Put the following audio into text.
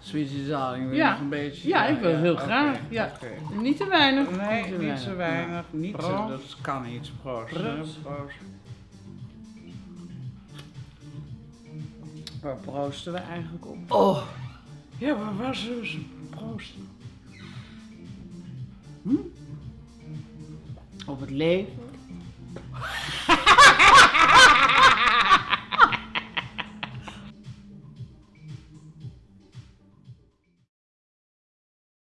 Sweetie zaling een beetje? Ja, ik wil heel graag, ja. Niet te weinig. Nee, niet te weinig. Niet te, dat kan iets Proost. Proost. Waar proosten we eigenlijk op? Oh, Ja, waar was dus ze? Proosten. Hm? op het leven,